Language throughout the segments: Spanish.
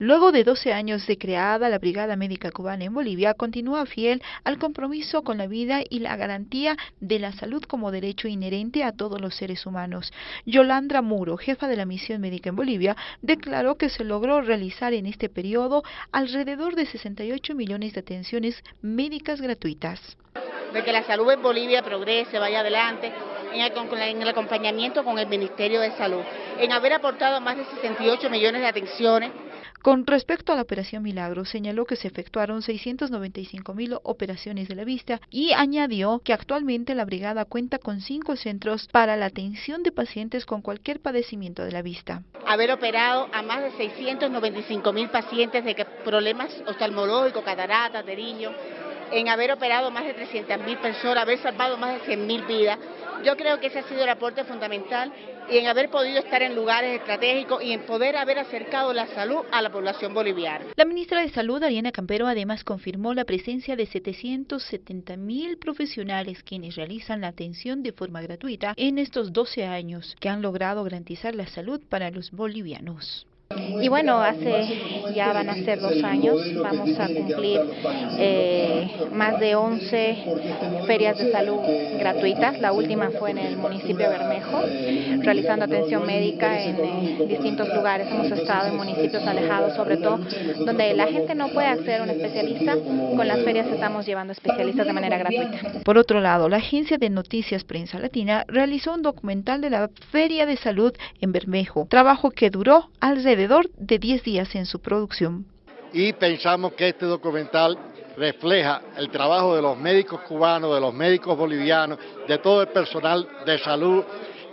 Luego de 12 años de creada, la Brigada Médica Cubana en Bolivia continúa fiel al compromiso con la vida y la garantía de la salud como derecho inherente a todos los seres humanos. Yolandra Muro, jefa de la misión médica en Bolivia, declaró que se logró realizar en este periodo alrededor de 68 millones de atenciones médicas gratuitas. De que la salud en Bolivia progrese, vaya adelante, en el, en el acompañamiento con el Ministerio de Salud, en haber aportado más de 68 millones de atenciones con respecto a la operación Milagro, señaló que se efectuaron 695 mil operaciones de la vista y añadió que actualmente la brigada cuenta con cinco centros para la atención de pacientes con cualquier padecimiento de la vista. Haber operado a más de 695 mil pacientes de problemas oftalmológicos, cataratas, de niños, en haber operado más de 300 mil personas, haber salvado más de 100 mil vidas. Yo creo que ese ha sido el aporte fundamental y en haber podido estar en lugares estratégicos y en poder haber acercado la salud a la población boliviana. La ministra de Salud, Ariana Campero, además confirmó la presencia de 770 mil profesionales quienes realizan la atención de forma gratuita en estos 12 años que han logrado garantizar la salud para los bolivianos. Y bueno, hace ya van a ser dos años, vamos a cumplir eh, más de 11 ferias de salud gratuitas. La última fue en el municipio de Bermejo, realizando atención médica en eh, distintos lugares. Hemos estado en municipios alejados, sobre todo donde la gente no puede acceder a un especialista. Con las ferias estamos llevando especialistas de manera gratuita. Por otro lado, la agencia de noticias Prensa Latina realizó un documental de la Feria de Salud en Bermejo, trabajo que duró alrededor de 10 días en su producción. Y pensamos que este documental refleja el trabajo de los médicos cubanos, de los médicos bolivianos, de todo el personal de salud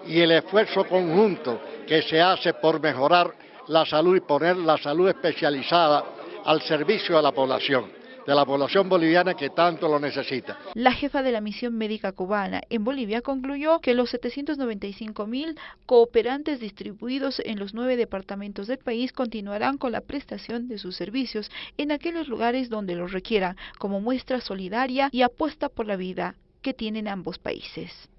y el esfuerzo conjunto que se hace por mejorar la salud y poner la salud especializada al servicio de la población de la población boliviana que tanto lo necesita. La jefa de la misión médica cubana en Bolivia concluyó que los 795 mil cooperantes distribuidos en los nueve departamentos del país continuarán con la prestación de sus servicios en aquellos lugares donde los requieran, como muestra solidaria y apuesta por la vida que tienen ambos países.